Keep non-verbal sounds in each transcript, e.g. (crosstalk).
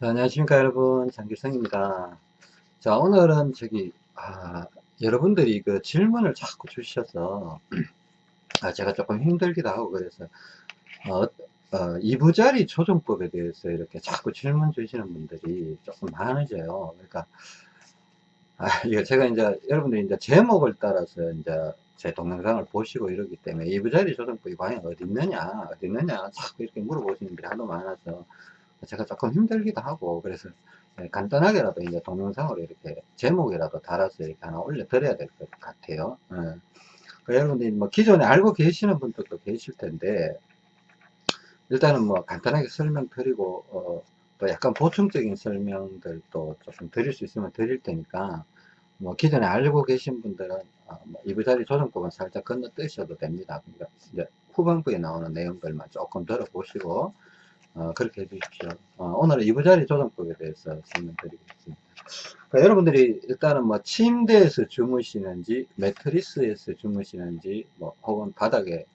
자, 안녕하십니까 여러분. 장길성입니다. 자 오늘은 저기 아, 여러분들이 그 질문을 자꾸 주셔서 아, 제가 조금 힘들기도 하고 그래서 어, 어, 이부자리 조정법에 대해서 이렇게 자꾸 질문 주시는 분들이 조금 많으세요. 그러니까 아, 이거 제가 이제 여러분들이 이제 제목을 따라서 이제 제 동영상을 보시고 이러기 때문에 이부자리 조정법이 과연 어디 있느냐 어디 있느냐 자꾸 이렇게 물어보시는 분들이 하도 많아서 제가 조금 힘들기도 하고 그래서 예, 간단하게라도 이제 동영상으로 이렇게 제목이라도 달아서 이렇게 하나 올려 드려야 될 것 같아요 예. 그 여러분들이 뭐 기존에 알고 계시는 분들도 계실 텐데 일단은 뭐 간단하게 설명드리고 어, 또 약간 보충적인 설명들도 조금 드릴 수 있으면 드릴 테니까 뭐 기존에 알고 계신 분들은 어, 뭐 이부자리 조정법은 살짝 건너뛰셔도 됩니다 그러니까 이제 후반부에 나오는 내용들만 조금 들어보시고 어, 그렇게 해주십시오. 어, 오늘은 이부자리 조정법에 대해서 설명드리겠습니다. 그러니까 여러분들이 일단은 뭐 침대에서 주무시는지 매트리스에서 주무시는지 뭐 혹은 바닥에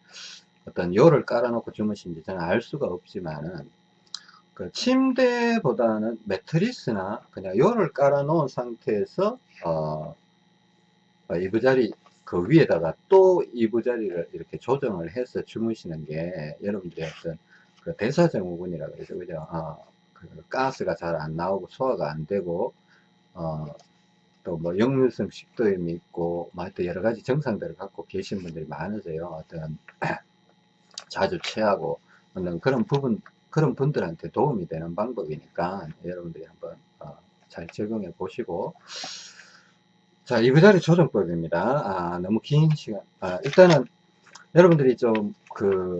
어떤 요를 깔아놓고 주무시는지 저는 알 수가 없지만은 그 침대보다는 매트리스나 그냥 요를 깔아놓은 상태에서 어, 어 이부자리 그 위에다가 또 이부자리를 이렇게 조정을 해서 주무시는 게 여러분들이 어떤 그 대사증후군이라 그러죠. 그죠? 어, 그 가스가 잘 안 나오고 소화가 안 되고, 어, 또 뭐 역류성 식도염이 있고, 뭐 하여튼 여러 가지 증상들을 갖고 계신 분들이 많으세요. 어떤 (clears throat) 자주 체하고, 그런 부분, 그런 분들한테 도움이 되는 방법이니까 여러분들이 한번 어, 잘 적용해 보시고, 자, 이부자리 조정법입니다. 아, 너무 긴 시간. 아, 일단은 여러분들이 좀 그,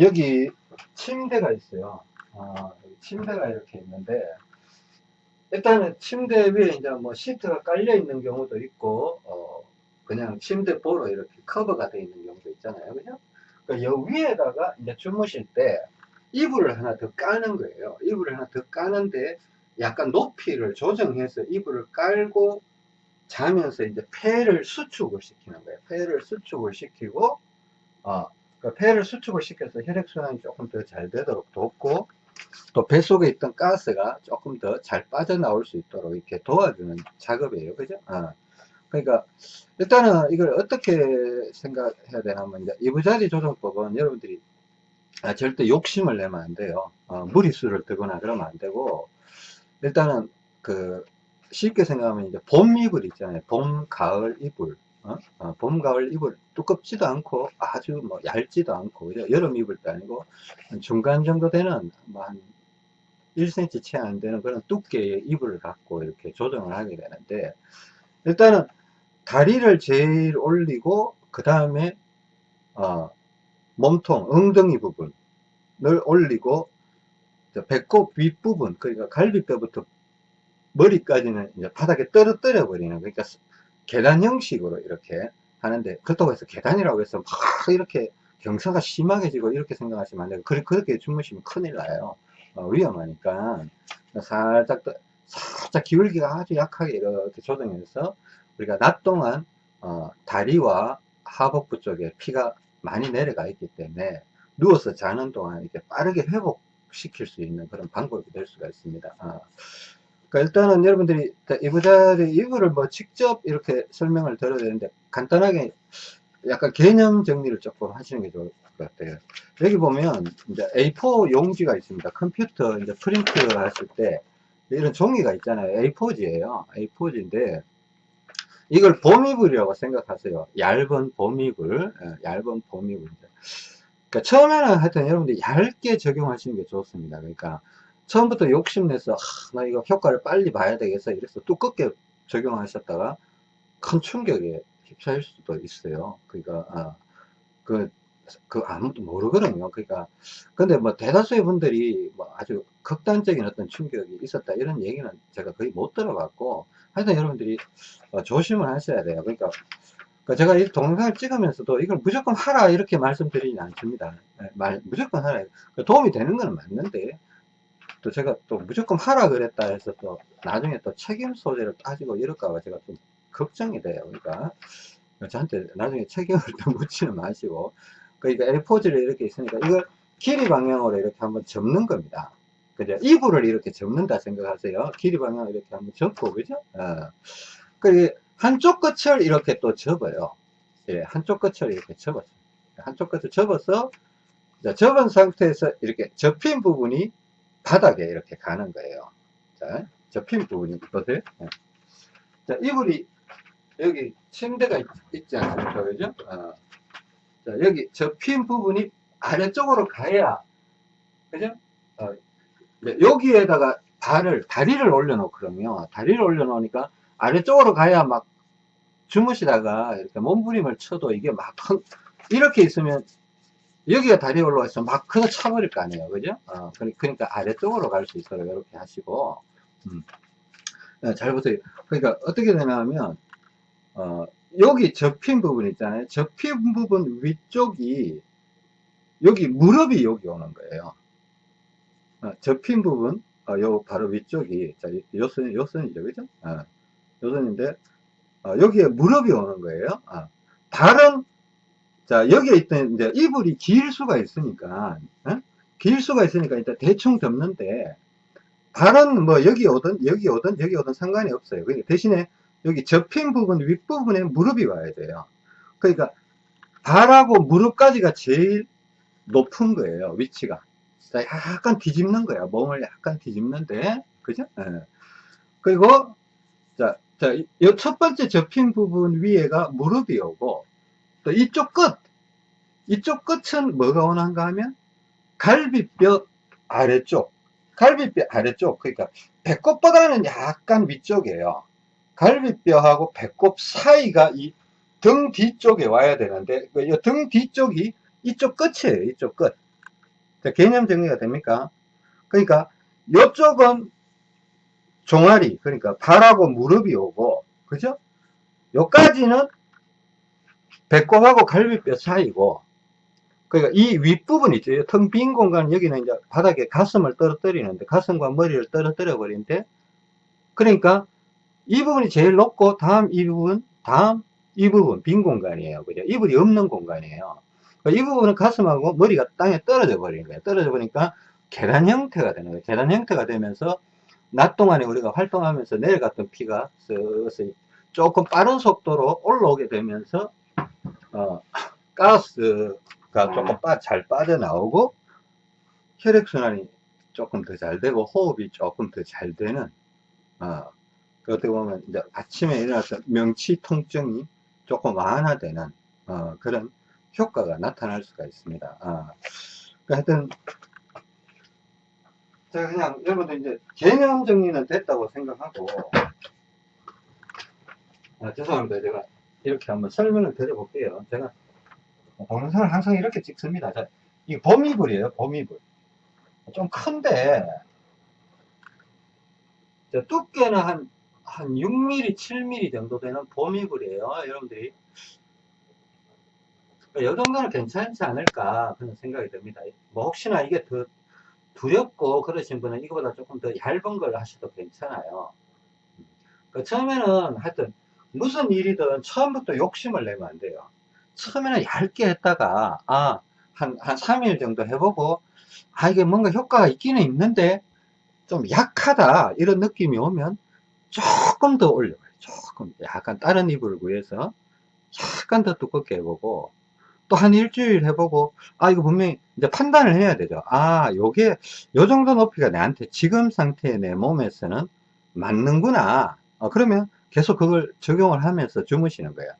여기 침대가 있어요. 아, 침대가 이렇게 있는데, 일단은 침대 위에 이제 뭐 시트가 깔려 있는 경우도 있고, 어, 그냥 침대 보로 이렇게 커버가 되어 있는 경우도 있잖아요. 그죠? 그러니까 여 위에다가 이제 주무실 때 이불을 하나 더 까는 거예요. 이불을 하나 더 까는데 약간 높이를 조정해서 이불을 깔고 자면서 이제 폐를 수축을 시키는 거예요. 폐를 수축을 시키고, 어, 그 폐를 수축을 시켜서 혈액순환이 조금 더 잘 되도록 돕고 또 뱃속에 있던 가스가 조금 더 잘 빠져나올 수 있도록 이렇게 도와주는 작업이에요. 그죠? 어. 그러니까 일단은 이걸 어떻게 생각해야 되냐면 이제 이부자리 조정법은 여러분들이 아, 절대 욕심을 내면 안 돼요. 어, 무리수를 뜨거나 그러면 안 되고 일단은 그 쉽게 생각하면 이제 봄 이불 있잖아요. 봄 가을 이불 어? 어, 봄, 가을 이불 두껍지도 않고 아주 뭐 얇지도 않고 여름 이불도 아니고 중간 정도 되는 뭐한 1cm 채 안 되는 그런 두께의 이불을 갖고 이렇게 조정을 하게 되는데 일단은 다리를 제일 올리고 그 다음에 어, 몸통 엉덩이 부분을 올리고 배꼽 윗부분 그러니까 갈비뼈부터 머리까지는 이제 바닥에 떨어뜨려 버리는 그러니까 계단 형식으로 이렇게 하는데 그렇다고 해서 계단이라고 해서 막 이렇게 경사가 심하게 지고 이렇게 생각하시면 안 돼요. 그렇게 주무시면 큰일 나요. 어, 위험하니까 살짝 살짝 기울기가 아주 약하게 이렇게 조정해서 우리가 낮 동안 어, 다리와 하복부 쪽에 피가 많이 내려가 있기 때문에 누워서 자는 동안 이렇게 빠르게 회복시킬 수 있는 그런 방법이 될 수가 있습니다. 어. 그러니까 일단은 여러분들이 이부자리 이불을 뭐 직접 이렇게 설명을 드려야 되는데 간단하게 약간 개념 정리를 조금 하시는 게 좋을 것 같아요. 여기 보면 이제 A4 용지가 있습니다. 컴퓨터 이제 프린트 하실 때 이런 종이가 있잖아요. A4지예요. A4지인데 이걸 봄이불이라고 생각하세요. 얇은 봄이불, 예, 얇은 봄이불. 그러니까 처음에는 하여튼 여러분들이 얇게 적용하시는 게 좋습니다. 그러니까 처음부터 욕심내서 아, 나 이거 효과를 빨리 봐야 되겠어 이래서 두껍게 적용하셨다가 큰 충격에 휩싸일 수도 있어요 그러니까 아, 그, 그 아무도 모르거든요 그러니까 근데 뭐 대다수의 분들이 뭐 아주 극단적인 어떤 충격이 있었다 이런 얘기는 제가 거의 못 들어봤고 하여튼 여러분들이 어, 조심을 하셔야 돼요 그러니까 그 제가 이 동영상을 찍으면서도 이걸 무조건 하라 이렇게 말씀드리진 않습니다. 네, 말, 무조건 하라. 그 도움이 되는 건 맞는데 또 제가 또 무조건 하라 그랬다 해서 또 나중에 또 책임 소재를 따지고 이럴까봐 제가 좀 걱정이 돼요. 그러니까 저한테 나중에 책임을 또 (laughs) 묻지는 마시고 그러니까 A4지를 이렇게 있으니까 이걸 길이 방향으로 이렇게 한번 접는 겁니다. 그죠? 이불을 이렇게 접는다 생각하세요. 길이 방향을 이렇게 한번 접고, 그죠? 어. 그 한쪽 끝을 이렇게 또 접어요. 예, 한쪽 끝을 이렇게 접었어요. 한쪽 끝을 접어서, 자, 접은 상태에서 이렇게 접힌 부분이 바닥에 이렇게 가는 거예요. 자, 접힌 부분이 보세요. 예. 자, 이불이 여기 침대가 있, 지 않습니까? 그죠? 어. 자, 여기 접힌 부분이 아래쪽으로 가야, 그죠? 어, 네, 여기에다가 발을, 다리를 올려놓거든요. 다리를 올려놓으니까 아래쪽으로 가야 막 주무시다가 이렇게 몸부림을 쳐도 이게 막 (laughs) 이렇게 있으면 여기가 올라가 있으면 막 그거 차버릴 거 아니에요. 그죠? 어, 그러니까 아래쪽으로 갈 수 있도록 이렇게 하시고, 음. 네, 잘 보세요. 그러니까 어떻게 되냐면, 어, 여기 접힌 부분 있잖아요. 접힌 부분 위쪽이, 여기 무릎이 여기 오는 거예요. 어, 접힌 부분, 어, 요 바로 위쪽이, 자, 요 선, 요 선이죠. 그죠? 어, 요 선인데, 어, 여기에 무릎이 오는 거예요. 어. 다른, 자, 여기에 있던, 이제 이불이 길 수가 있으니까, 어? 길 수가 있으니까 일단 대충 덮는데, 발은 뭐 여기 오든 여기 오든 여기 오든 상관이 없어요. 그러니까 대신에 여기 접힌 부분 윗부분에 무릎이 와야 돼요. 그러니까 발하고 무릎까지가 제일 높은 거예요. 위치가. 약간 뒤집는 거야. 몸을 약간 뒤집는데, 그죠? 네. 그리고, 자, 자, 이 첫 번째 접힌 부분 위에가 무릎이 오고, 또 이쪽 끝, 이쪽 끝은 뭐가 원한가 하면, 갈비뼈 아래쪽, 갈비뼈 아래쪽, 그러니까 배꼽보다는 약간 위쪽이에요. 갈비뼈하고 배꼽 사이가 이 등 뒤쪽에 와야 되는데, 그등 뒤쪽이 이쪽 끝이에요. 이쪽 끝. 자, 개념 정리가 됩니까? 그러니까 이쪽은 종아리, 그러니까 발하고 무릎이 오고, 그죠? 요까지는 배꼽하고 갈비뼈 사이고, 그러니까 이 윗부분 있죠. 텅 빈 공간, 여기는 이제 바닥에 가슴을 떨어뜨리는데, 가슴과 머리를 떨어뜨려 버리는데, 그러니까 이 부분이 제일 높고, 다음 이 부분, 다음 이 부분, 빈 공간이에요. 그죠? 이불이 없는 공간이에요. 그러니까 이 부분은 가슴하고 머리가 땅에 떨어져 버리는 거예요. 떨어져 버리니까 계단 형태가 되는 거예요. 계단 형태가 되면서, 낮 동안에 우리가 활동하면서 내려갔던 피가 쓱쓱 조금 빠른 속도로 올라오게 되면서, 어, 가스, 가 조금 빠, 잘 빠져나오고 혈액순환이 조금 더 잘 되고 호흡이 조금 더 잘 되는 어, 그 어떻게 보면 이제 아침에 일어나서 명치 통증이 조금 완화되는 어, 그런 효과가 나타날 수가 있습니다. 어. 그러니까 하여튼 제가 그냥 여러분들 이제 개념 정리는 됐다고 생각하고 아, 죄송합니다. 제가 이렇게 한번 설명을 드려볼게요. 제가 동영상을 항상 이렇게 찍습니다. 자, 이 봄이불이에요, 봄이불. 좀 큰데, 두께는 한, 한 6mm, 7mm 정도 되는 봄이불이에요, 여러분들이. 이 정도는 괜찮지 않을까, 그런 생각이 듭니다. 뭐, 혹시나 이게 더 두렵고 그러신 분은 이거보다 조금 더 얇은 걸 하셔도 괜찮아요. 그 처음에는 하여튼, 무슨 일이든 처음부터 욕심을 내면 안 돼요. 처음에는 얇게 했다가 아, 한, 한 3일 정도 해보고 아 이게 뭔가 효과가 있기는 있는데 좀 약하다 이런 느낌이 오면 조금 더 올려봐요. 조금 약간 다른 이불을 구해서 약간 더 두껍게 해보고 또 한 일주일 해보고 아 이거 분명히 이제 판단을 해야 되죠. 아 요게 요 정도 높이가 내한테 지금 상태의 내 몸에서는 맞는구나. 어, 그러면 계속 그걸 적용을 하면서 주무시는 거예요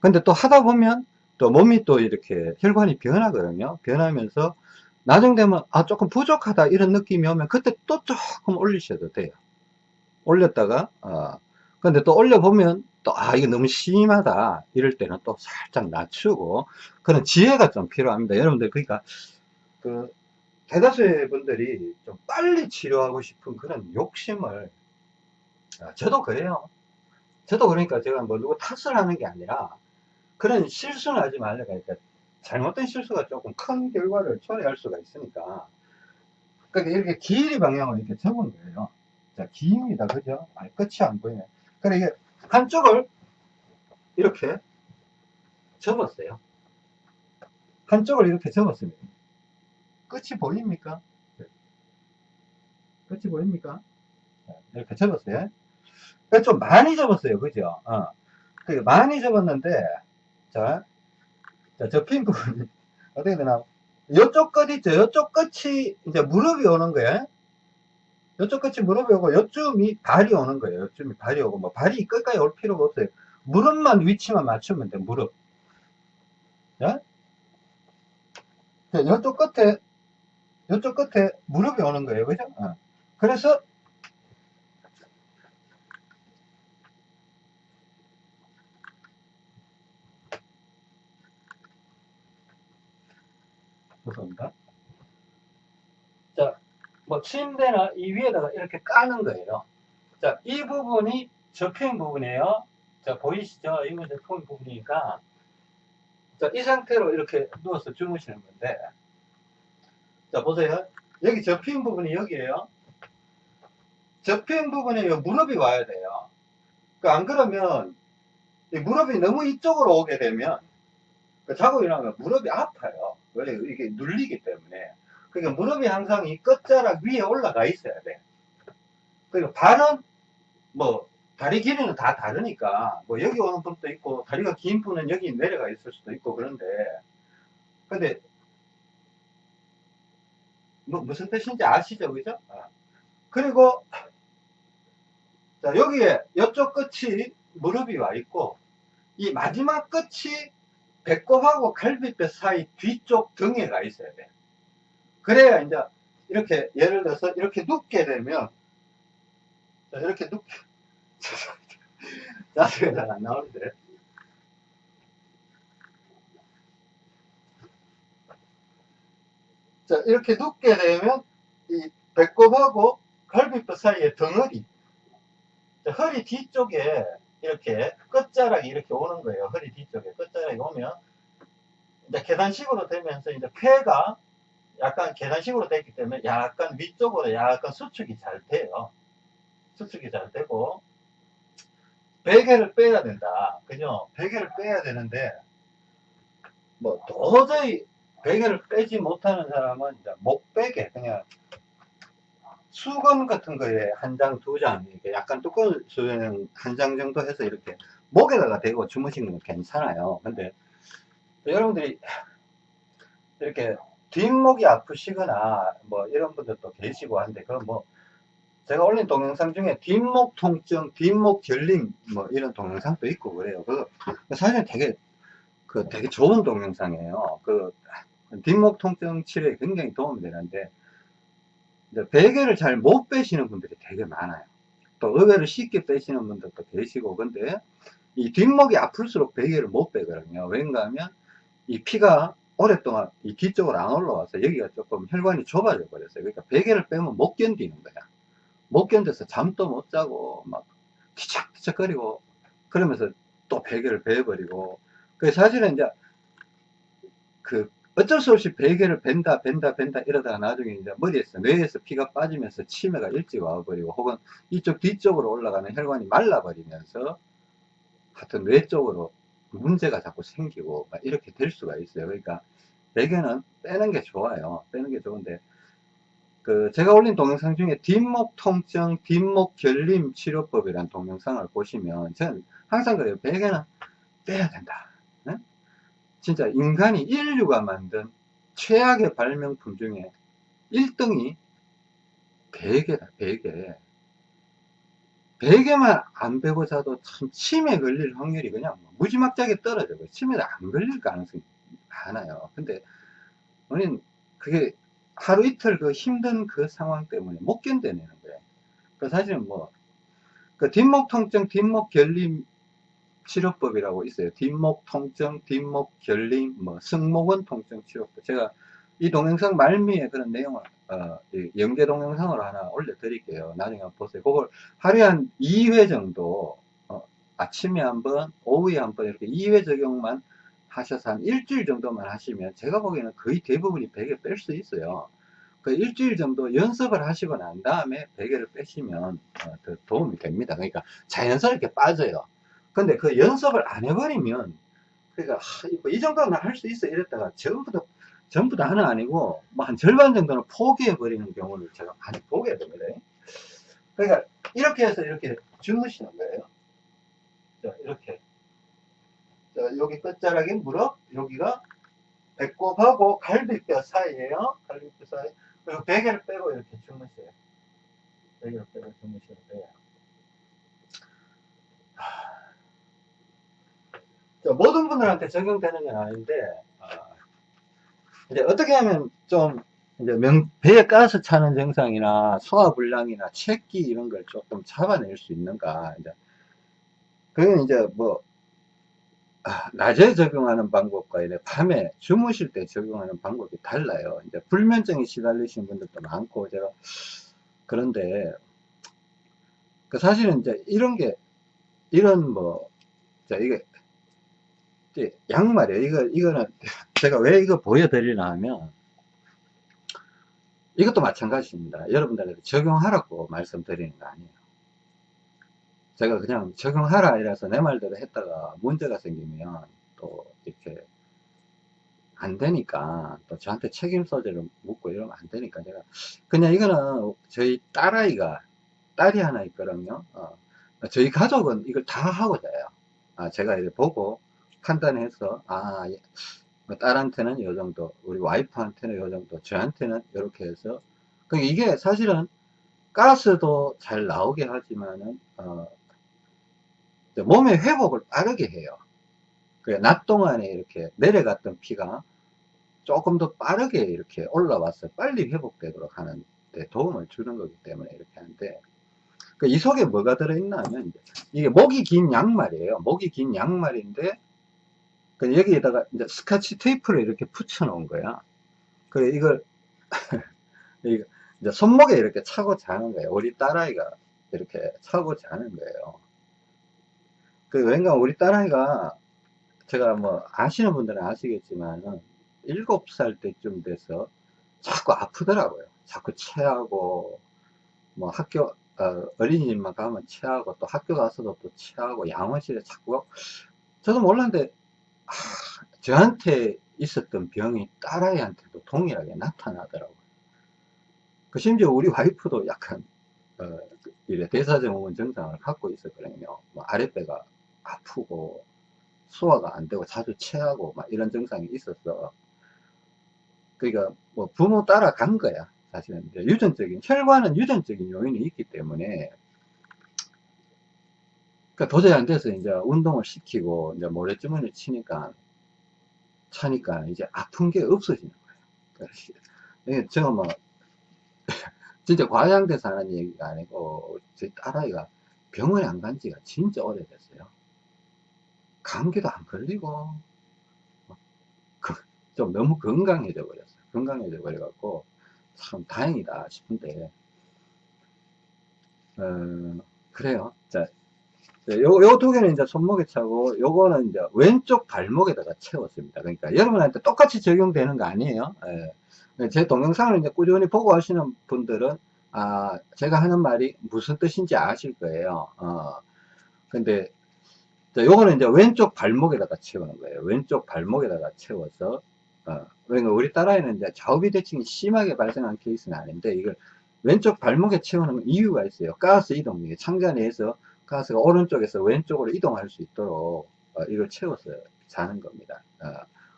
근데 또 하다 보면 또 몸이 또 이렇게 혈관이 변하거든요. 변하면서 나중 되면 아 조금 부족하다 이런 느낌이 오면 그때 또 조금 올리셔도 돼요. 올렸다가 어 근데 또 올려보면 또 아 이거 너무 심하다 이럴 때는 또 살짝 낮추고 그런 지혜가 좀 필요합니다. 여러분들 그러니까 그 대다수의 분들이 좀 빨리 치료하고 싶은 그런 욕심을 아, 저도 그래요. 저도 그러니까 제가 뭐 누구 탓을 하는 게 아니라 그런 실수는 하지 말라 그러니까 잘못된 실수가 조금 큰 결과를 초래할 수가 있으니까. 그러니까 이렇게 길이 방향을 이렇게 접은 거예요. 자 기입니다. 그죠? 아니, 끝이 안 보이네. 그래 이게 한쪽을 이렇게 접었어요. 한쪽을 이렇게 접었습니다. 끝이 보입니까? 끝이 보입니까? 이렇게 접었어요. 그좀 많이 접었어요. 그죠? 어. 그 많이 접었는데, 자, 자, 접힌 부분이, (laughs) 어떻게 되나. 요쪽 끝 있죠? 요쪽 끝이 이제 무릎이 오는 거예요. 요쪽 끝이 무릎이 오고, 요쯤이 발이 오는 거예요. 요쯤이 발이 오고, 뭐, 발이 끝까지 올 필요가 없어요. 무릎만 위치만 맞추면 돼, 무릎. 자, 자, 요쪽 끝에, 요쪽 끝에 무릎이 오는 거예요. 그죠? 어. 그래서, 죄송합니다. 자, 뭐 침대나 이 위에다가 이렇게 까는 거예요. 자, 이 부분이 접힌 부분이에요. 자, 보이시죠? 이건 접힌 부분이니까. 자, 이 상태로 이렇게 누워서 주무시는 건데. 자, 보세요. 여기 접힌 부분이 여기에요. 접힌 부분에 요 무릎이 와야 돼요. 그안 그러면 이 무릎이 너무 이쪽으로 오게 되면 그 자고 일어나면 무릎이 아파요. 왜? 이게 눌리기 때문에. 그러니까 무릎이 항상 이 끝자락 위에 올라가 있어야 돼. 그리고 발은 뭐 다리 길이는 다 다르니까 뭐 여기 오는 분도 있고 다리가 긴 분은 여기 내려가 있을 수도 있고 그런데 근데 뭐 무슨 뜻인지 아시죠? 그죠? 아. 그리고 자 여기에 이쪽 끝이 무릎이 와 있고 이 마지막 끝이 배꼽하고 갈비뼈 사이 뒤쪽 등에 가 있어야 돼. 그래야 이제 이렇게 예를 들어서 이렇게 눕게 되면 자, 이렇게 눕게 자세가 (laughs) 잘 안 나오는데 자 이렇게 눕게 되면 이 배꼽하고 갈비뼈 사이에 덩어리 자, 허리 뒤쪽에 이렇게 끝자락이 이렇게 오는 거예요. 허리 뒤쪽에 끝자락이 오면 이제 계단식으로 되면서 이제 폐가 약간 계단식으로 됐기 때문에 약간 위쪽으로 약간 수축이 잘 돼요. 수축이 잘 되고 베개를 빼야 된다. 그죠? 베개를 빼야 되는데 뭐 도저히 베개를 빼지 못하는 사람은 이제 목 베개 그냥 수건 같은 거에 한 장, 두 장, 이렇게 약간 두꺼운 수건 한장 정도 해서 이렇게 목에다가 대고 주무시는 건 괜찮아요. 근데 여러분들이 이렇게 뒷목이 아프시거나 뭐 이런 분들도 계시고 한데 그건 뭐 제가 올린 동영상 중에 뒷목 통증, 뒷목 결림 뭐 이런 동영상도 있고 그래요. 그 사실 되게 그 되게 좋은 동영상이에요. 그 뒷목 통증 치료에 굉장히 도움이 되는데 이제 베개를 잘 못 빼시는 분들이 되게 많아요. 또 의외로 쉽게 빼시는 분들도 계시고 근데 이 뒷목이 아플수록 베개를 못 빼거든요. 왠가 하면 이 피가 오랫동안 이 뒤쪽으로 안 올라와서 여기가 조금 혈관이 좁아져 버렸어요. 그러니까 베개를 빼면 못 견디는 거야. 못 견뎌서 잠도 못 자고 막 뒤척뒤척거리고 그러면서 또 베개를 베어버리고 그 사실은 이제 그 어쩔 수 없이 베개를 벤다 벤다 벤다 이러다가 나중에 이제 머리에서 뇌에서 피가 빠지면서 치매가 일찍 와버리고 혹은 이쪽 뒤쪽으로 올라가는 혈관이 말라버리면서 하여튼 뇌 쪽으로 문제가 자꾸 생기고 막 이렇게 될 수가 있어요. 그러니까 베개는 빼는 게 좋아요. 빼는 게 좋은데 그 제가 올린 동영상 중에 뒷목 통증, 뒷목 결림 치료법이라는 동영상을 보시면 저는 항상 그래요. 베개는 빼야 된다. 네? 진짜 인간이 인류가 만든 최악의 발명품 중에 1등이 베개다, 베개. 베개만 안 베고 자도 참 치매 걸릴 확률이 그냥 무지막지하게 떨어져요. 치매도 안 걸릴 가능성이 많아요. 근데 우리는 그게 하루 이틀 그 힘든 그 상황 때문에 못 견뎌내는 거예요. 그 사실은 뭐, 그 뒷목 통증, 뒷목 결림 치료법이라고 있어요. 뒷목 통증, 뒷목 결림, 뭐, 승모근 통증 치료법. 제가 이 동영상 말미에 그런 내용을, 어, 연계 동영상으로 하나 올려드릴게요. 나중에 한번 보세요. 그걸 하루에 한 2회 정도, 어, 아침에 한 번, 오후에 한번 이렇게 2회 적용만 하셔서 한 일주일 정도만 하시면 제가 보기에는 거의 대부분이 베개 뺄 수 있어요. 그 일주일 정도 연습을 하시고 난 다음에 베개를 빼시면 어, 더 도움이 됩니다. 그러니까 자연스럽게 빠져요. 근데 그 연습을 안 해버리면 그러니까 하, 이 정도는 할 수 있어 이랬다가 전부 다 전부 다는 아니고 뭐 한 절반 정도는 포기해 버리는 경우를 제가 많이 보게 됩니다. 그러니까 이렇게 해서 이렇게 주무시는 거예요. 자, 이렇게. 자, 여기 끝자락에 무릎, 여기가 배꼽하고 갈비뼈 사이에요. 갈비뼈 사이. 그리고 베개를 빼고 이렇게 주무세요. 베개를 빼고 주무시면 돼요. 모든 분들한테 적용되는 건 아닌데, 아, 이제 어떻게 하면 좀, 이제 명, 배에 가스 차는 증상이나 소화불량이나 체기 이런 걸 조금 잡아낼 수 있는가. 이제, 그건 이제 뭐, 아, 낮에 적용하는 방법과 이제 밤에 주무실 때 적용하는 방법이 달라요. 이제 불면증이 시달리신 분들도 많고, 제가, 그런데, 그 사실은 이제 이런 게, 이런 뭐, 자, 이게, 양말이에요. 이거, 이거는 제가 왜 이거 보여드리나 하면, 이것도 마찬가지입니다. 여러분들한테 적용하라고 말씀드리는 거 아니에요. 제가 그냥 적용하라 이래서 내 말대로 했다가 문제가 생기면 또 이렇게 안 되니까 또 저한테 책임 소재를 묻고 이러면 안 되니까 제가 그냥 이거는 저희 딸아이가 딸이 하나 있거든요. 어, 저희 가족은 이걸 다 하고 자요. 아, 제가 이렇게 보고 판단해서 아 예, 뭐 딸한테는 요 정도 우리 와이프한테는 요 정도 저한테는 이렇게 해서 그러니까 이게 사실은 가스도 잘 나오게 하지만은 어, 몸의 회복을 빠르게 해요. 낮 동안에 이렇게 내려갔던 피가 조금 더 빠르게 이렇게 올라와서 빨리 회복되도록 하는 데 도움을 주는 거기 때문에 이렇게 하는데 그 이 속에 뭐가 들어있나 하면 이게 목이 긴 양말이에요. 목이 긴 양말인데 그 여기에다가 이제 스카치 테이프를 이렇게 붙여 놓은 거야. 그래 이걸 (laughs) 이제 손목에 이렇게 차고 자는 거예요. 우리 딸아이가 이렇게 차고 자는 거예요. 그 왠가 우리 딸아이가 제가 뭐 아시는 분들은 아시겠지만은 일곱 살 때쯤 돼서 자꾸 아프더라고요. 자꾸 체하고 뭐 학교 어, 린이집만 가면 체하고 또 학교 가서도 또 체하고 양원실에 자꾸 저도 몰랐는데 아, 저한테 있었던 병이 딸아이한테도 동일하게 나타나더라고요. 그 심지어 우리 와이프도 약간 어, 이래 대사증후군 증상을 갖고 있었거든요. 뭐 아랫배가 아프고 소화가 안 되고 자주 체하고 막 이런 증상이 있었어. 그러니까 뭐 부모 따라간 거야. 사실은 유전적인 혈관은 유전적인 요인이 있기 때문에 그러니까 도저히 안 돼서 이제 운동을 시키고 이제 모래주머니 치니까 차니까 이제 아픈 게 없어지는 거예요. 그러니까 제가 뭐 (laughs) 진짜 과장돼서 하는 얘기가 아니고 제 딸아이가 병원에 안 간 지가 진짜 오래됐어요. 감기도 안 걸리고 그, 좀 너무 건강해져 버렸어요. 건강해져 버려갖고 참 다행이다 싶은데 어, 그래요. 자, 요, 요 두 개는 이제 손목에 차고, 요거는 이제 왼쪽 발목에다가 채웠습니다. 그러니까 여러분한테 똑같이 적용되는 거 아니에요. 예. 제 동영상을 이제 꾸준히 보고 하시는 분들은, 아, 제가 하는 말이 무슨 뜻인지 아실 거예요. 어. 근데, 요거는 이제 왼쪽 발목에다가 채우는 거예요. 왼쪽 발목에다가 채워서, 어. 그러니까 우리 딸아이는 이제 좌우비 대칭이 심하게 발생한 케이스는 아닌데, 이걸 왼쪽 발목에 채우는 이유가 있어요. 가스 이동, 창자 내에서 가스가 오른쪽에서 왼쪽으로 이동할 수 있도록 어, 이걸 채워서 자는 겁니다. 어,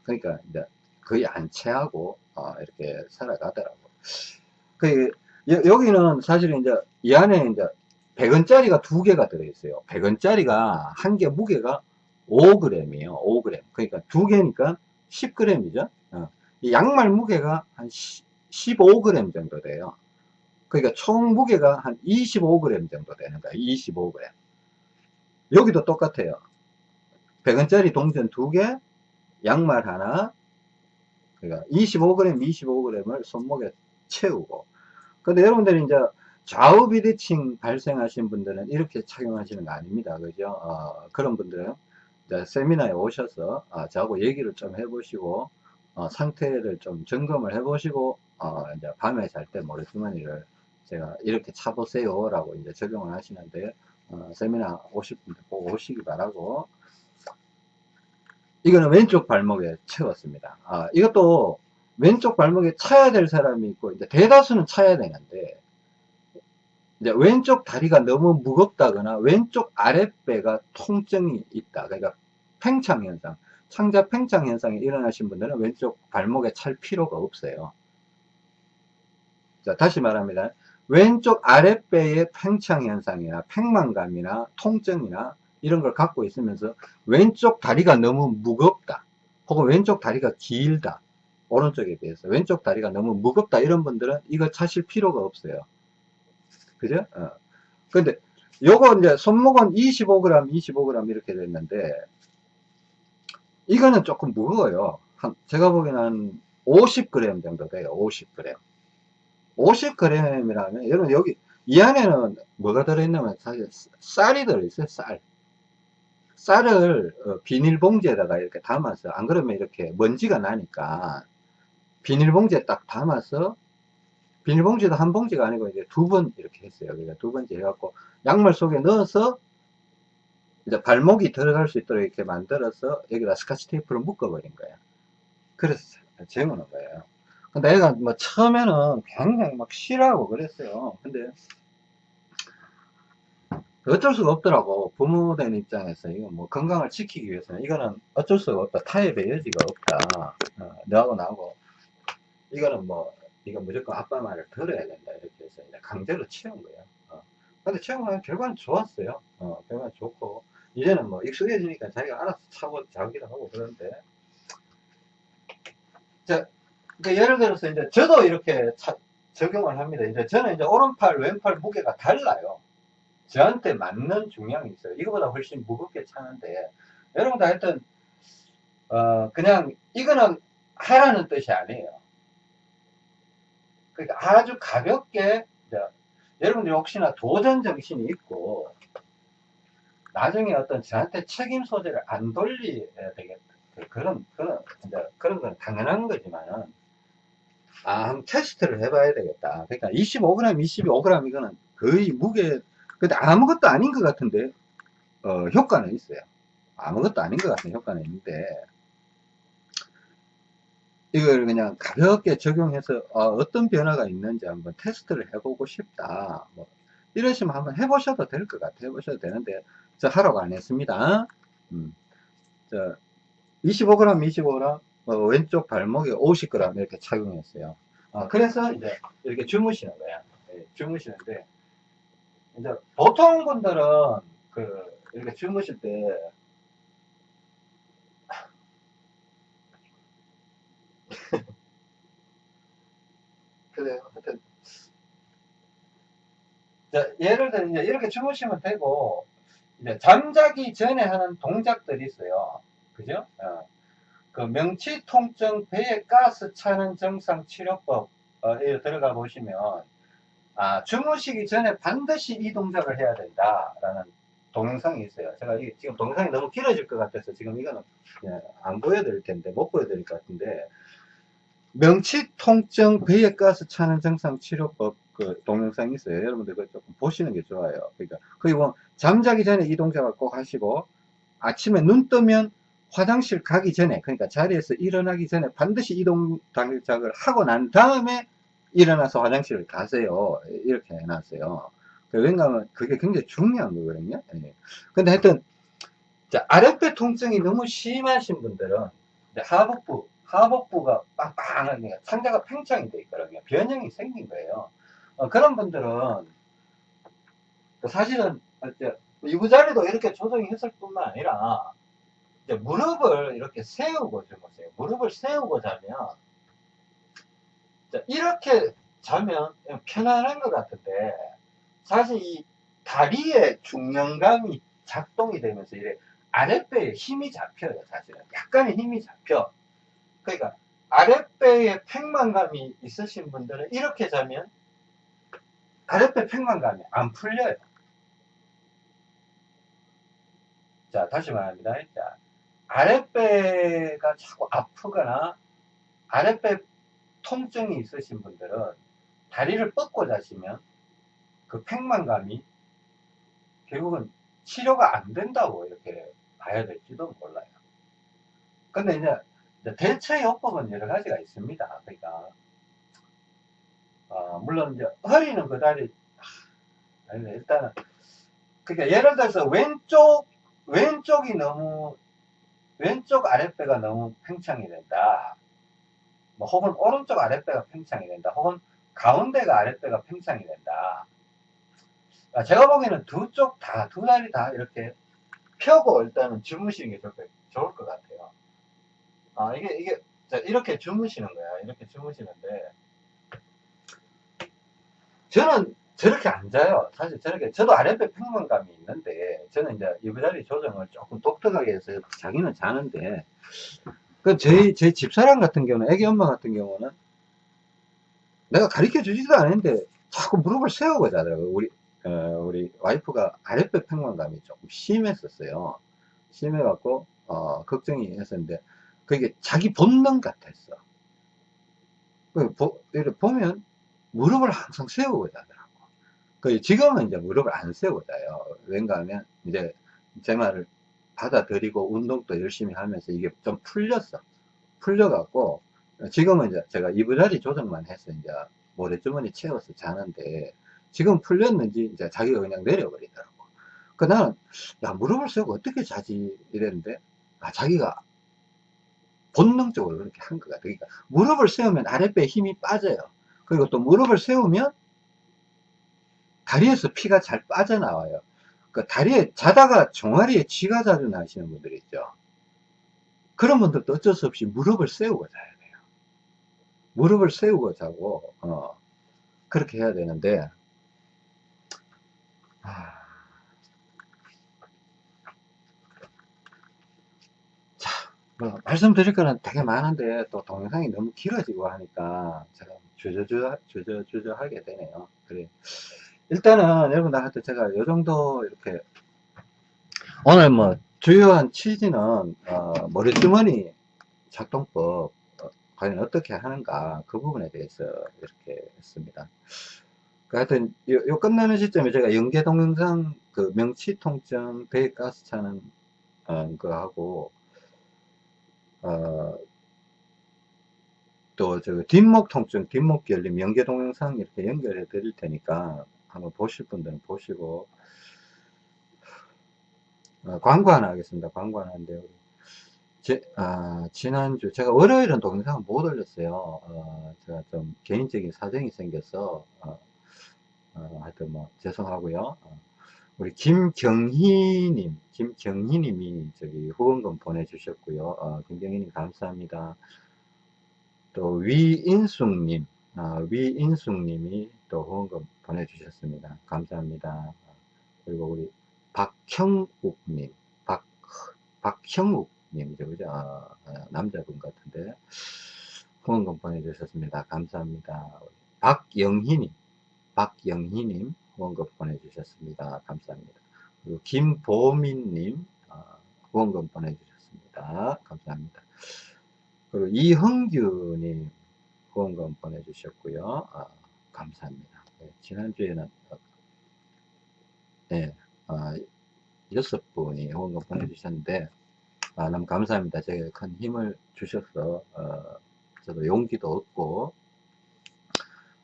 그러니까 이제 거의 안 체하고 어, 이렇게 살아가더라고. 그 여기는 사실은 이제 이 안에 이제 100원짜리가 두 개가 들어있어요. 100원짜리가 한 개 무게가 5g이에요. 5g. 그러니까 두 개니까 10g이죠. 어. 이 양말 무게가 한 15g 정도 돼요. 그러니까 총 무게가 한 25g 정도 되는 거야. 25g. 여기도 똑같아요. 100원짜리 동전 두 개, 양말 하나, 그러니까 25g, 25g을 손목에 채우고. 근데 여러분들이 이제 좌우 비대칭 발생하신 분들은 이렇게 착용하시는 거 아닙니다. 그죠? 어, 그런 분들은 세미나에 오셔서 어, 저하고 얘기를 좀 해보시고 어, 상태를 좀 점검을 해보시고 어, 이제 밤에 잘 때 모래주머니를 제가 이렇게 차보세요 라고 이제 적용을 하시는데 어, 세미나 분들 꼭 오시기 바라고 이거는 왼쪽 발목에 채웠습니다 아, 이것도 왼쪽 발목에 차야 될 사람이 있고 이제 대다수는 차야 되는데 이제 왼쪽 다리가 너무 무겁다거나 왼쪽 아랫배가 통증이 있다. 그러니까 팽창 현상, 창자 팽창 현상이 일어나신 분들은 왼쪽 발목에 찰 필요가 없어요. 자, 다시 말합니다. 왼쪽 아랫배의 팽창 현상이나 팽만감이나 통증이나 이런 걸 갖고 있으면서 왼쪽 다리가 너무 무겁다. 혹은 왼쪽 다리가 길다. 오른쪽에 비해서 왼쪽 다리가 너무 무겁다 이런 분들은 이거 차실 필요가 없어요. 그죠? 어. 근데 요거 이제 손목은 25g, 25g 이렇게 됐는데 이거는 조금 무거워요. 한, 제가 보기에는 한 50g 정도 돼요. 50g. 50g이라면 여러분 여기 이 안에는 뭐가 들어있냐면 사실 쌀이 들어있어요. 쌀. 쌀을 어, 비닐봉지에다가 이렇게 담아서 안 그러면 이렇게 먼지가 나니까 비닐봉지에 딱 담아서 비닐봉지도 한 봉지가 아니고 이제 두 번 이렇게 했어요. 그러니까 두 번째 해갖고 양말 속에 넣어서 이제 발목이 들어갈 수 있도록 이렇게 만들어서 여기다 스카치 테이프를 묶어버린 거예요. 그래서 재우는 거예요. 근데 애가 뭐 처음에는 굉장히 막 싫어하고 그랬어요. 근데 어쩔 수가 없더라고. 부모 된 입장에서 이거 뭐 건강을 지키기 위해서는 이거는 어쩔 수가 없다. 타협의 여지가 없다. 어, 너하고 나하고 이거는 뭐 이거 무조건 아빠 말을 들어야 된다. 이렇게 해서 강제로 채운 거예요. 어. 근데 채우면 결과는 좋았어요. 어, 결과는 좋고 이제는 뭐 익숙해지니까 자기가 알아서 차고 자기도 하고 그러는데 자, 그러니까 예를 들어서 이제 저도 이렇게 차, 적용을 합니다. 이제 저는 이제 오른팔, 왼팔 무게가 달라요. 저한테 맞는 중량이 있어요. 이거보다 훨씬 무겁게 차는데, 여러분도 하여튼, 어, 그냥, 이거는 하라는 뜻이 아니에요. 그러니까 아주 가볍게, 이제 여러분들이 혹시나 도전 정신이 있고, 나중에 어떤 저한테 책임 소재를 안 돌려야 되겠다. 그런, 그런, 이제 그런 건 당연한 거지만은, 아, 한번 테스트를 해봐야 되겠다. 그러니까 25g, 25g 이거는 거의 무게, 근데 아무것도 아닌 것 같은데, 어, 효과는 있어요. 아무것도 아닌 것 같은 효과는 있는데, 이걸 그냥 가볍게 적용해서 어, 떤 변화가 있는지 한번 테스트를 해보고 싶다. 뭐 이러시면 한번 해보셔도 될 것 같아요. 해보셔도 되는데, 저 하라고 안 했습니다. 음. 저 25g, 25g, 어, 왼쪽 발목에 50g 이렇게 착용했어요. 어, 그래서 이제 이렇게 주무시는 거야. 네, 주무시는데, 이제 보통 분들은 그 이렇게 주무실 때 (laughs) 그래 하여튼 자, 예를 들어 이제 이렇게 주무시면 되고 이제 잠자기 전에 하는 동작들이 있어요. 그죠? 어. 그 명치 통증 배에 가스 차는 정상 치료법 에 들어가 보시면 아, 주무시기 전에 반드시 이 동작을 해야 된다라는 동영상이 있어요. 제가 이, 지금 동영상이 너무 길어질 것 같아서 지금 이거는 안 보여드릴 텐데 못 보여드릴 것 같은데 명치 통증 배에 가스 차는 정상 치료법 그 동영상이 있어요. 여러분들 그거 조금 보시는 게 좋아요. 그러니까 그리고 잠자기 전에 이 동작을 꼭 하시고 아침에 눈 뜨면 화장실 가기 전에 그러니까 자리에서 일어나기 전에 반드시 이 동작을 하고 난 다음에 일어나서 화장실을 가세요. 이렇게 해놨어요. 그 왜냐하면 그게 굉장히 중요한 거거든요. 예. 근데 하여튼 자, 아랫배 통증이 너무 심하신 분들은 하복부 하복부가 빵빵하게 상자가 팽창이 돼 있거든요. 변형이 생긴 거예요. 어, 그런 분들은 사실은 이부자리도 이렇게 조정이 했을 뿐만 아니라 무릎을 이렇게 세우고 주무세요. 무릎을 세우고 자면 이렇게 자면 편안한 것 같은데 사실 이 다리의 중량감이 작동이 되면서 이래 아랫배에 힘이 잡혀요 사실은. 약간의 힘이 잡혀. 그러니까 아랫배에 팽만감이 있으신 분들은 이렇게 자면 아랫배 팽만감이 안 풀려요. 자 다시 말합니다. 자, 아랫배가 자꾸 아프거나 아랫배 통증이 있으신 분들은 다리를 뻗고 자시면 그 팽만감이 결국은 치료가 안 된다고 이렇게 봐야 될지도 몰라요. 근데 이제 대체 요법은 여러 가지가 있습니다. 그러니까, 어, 물론 이제 허리는 그다리, 아, 아니, 일단은, 그러니까 예를 들어서 왼쪽, 왼쪽이 너무, 왼쪽 아랫배가 너무 팽창이 된다. 뭐 혹은 오른쪽 아랫배가 팽창이 된다. 혹은 가운데가 아랫배가 팽창이 된다. 아, 제가 보기에는 두 쪽 다, 두 다리 다 이렇게 펴고 일단은 주무시는 게 좋을, 것- 좋을 것 같아요. 아, 이게, 이게, 자, 이렇게 주무시는 거야. 이렇게 주무시는데, 저는 저렇게 안 자요. 사실 저렇게, 저도 아랫배 평만감이 있는데, 저는 이제 이부자리 조정을 조금 독특하게 해서 자기는 자는데, 그, 저희, 제 집사람 같은 경우는, 애기 엄마 같은 경우는, 내가 가르쳐 주지도 않았는데, 자꾸 무릎을 세우고 자더라고요. 우리, 어, 우리 와이프가 아랫배 평만감이 조금 심했었어요. 심해갖고, 어, 걱정이 했었는데, 그게 자기 본능 같았어. 그, 보, 이렇게 보면, 무릎을 항상 세우고 자더라고. 그, 지금은 이제 무릎을 안 세우고 자요. 왠가 하면, 이제, 제 말을 받아들이고, 운동도 열심히 하면서 이게 좀 풀렸어. 풀려갖고, 지금은 이제 제가 이부자리 조정만 해서 이제 모래주머니 채워서 자는데, 지금 풀렸는지 이제 자기가 그냥 내려버리더라고. 그 나는, 야, 무릎을 세우고 어떻게 자지? 이랬는데, 아, 자기가 본능적으로 그렇게 한것 같아. 그러니까 무릎을 세우면 아랫배에 힘이 빠져요. 그리고 또 무릎을 세우면 다리에서 피가 잘 빠져나와요. 그 다리에 자다가 종아리에 쥐가 자주 나시는 분들 있죠. 그런 분들도 어쩔 수 없이 무릎을 세우고 자야 돼요. 무릎을 세우고 자고 어, 그렇게 해야 되는데 아, 자, 뭐 말씀드릴 거는 되게 많은데 또 동영상이 너무 길어지고 하니까 제가 주저주저 주저주저 하게 되네요. 그래 일단은 여러분들한테 제가 이 정도 이렇게 오늘 뭐 주요한 취지는 어, 머리주머니 작동법 어, 과연 어떻게 하는가 그 부분에 대해서 이렇게 했습니다. 그 하여튼 요, 요 끝나는 시점에 제가 연계 동영상 그 명치 통증 배에 가스 차는 어, 거하고 어, 또저 뒷목 통증 뒷목 결림 연계 동영상 이렇게 연결해 드릴 테니까 한번 보실 분들은 보시고 어, 광고 하나 하겠습니다. 광고 하나 하는데요. 제, 아, 지난주, 제가 월요일은 동영상을 못 올렸어요. 어, 제가 좀 개인적인 사정이 생겨서, 어, 어, 하여튼 뭐, 죄송하고요. 어, 우리 김경희님, 김경희님이 저기 후원금 보내주셨고요. 어, 김경희님 감사합니다. 또 위인숙님, 어, 위인숙님이 또 후원금 보내주셨습니다. 감사합니다. 그리고 우리 박형욱님, 박, 박형욱님이죠, 그죠? 어, 어, 남자분 같은데. 후원금 보내주셨습니다. 감사합니다. 박영희님, 박영희님 후원금 보내주셨습니다. 감사합니다. 그리고 김보민님 어, 후원금 보내주셨습니다. 감사합니다. 그리고 이흥규님 후원금 보내주셨고요. 어, 감사합니다. 네, 지난주에는 어, 네, 어, 여섯 분이 후원금 보내주셨는데 아, 너무 감사합니다. 제가 큰 힘을 주셔서 어, 저도 용기도 얻고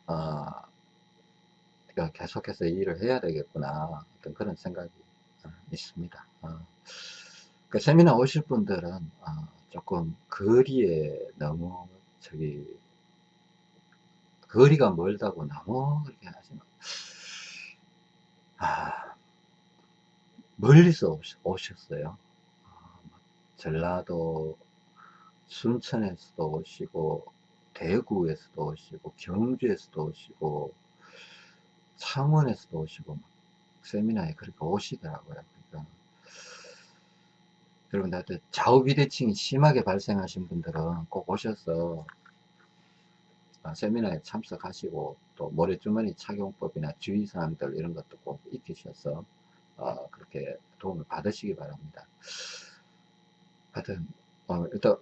어, 계속해서 일을 해야 되겠구나 어떤 그런 생각이 어, 있습니다. 어, 그 세미나 오실 분들은 어, 조금 거리에 너무 저기 거리가 멀다고 너무 그렇게 하시면 아, 멀리서 오셨어요. 전라도 순천에서도 오시고 대구에서도 오시고 경주에서도 오시고 창원에서도 오시고 세미나에 그렇게 오시더라고요. 그러니까 여러분들 좌우 비대칭이 심하게 발생하신 분들은 꼭 오셔서 아, 세미나에 참석하시고 또 모래주머니 착용법이나 주의사항들 이런 것도 꼭 익히셔서 어, 그렇게 도움을 받으시기 바랍니다. 하여튼 어, 일단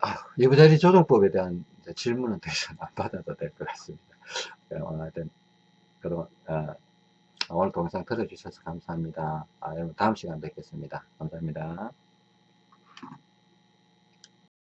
아, 예부자리 조정법에 대한 질문은 더 이상 안 받아도 될 것 같습니다. 네, 오늘 하여튼 그럼 어, 오늘 동영상 들어주셔서 감사합니다. 아, 여러분 다음 시간 뵙겠습니다. 감사합니다.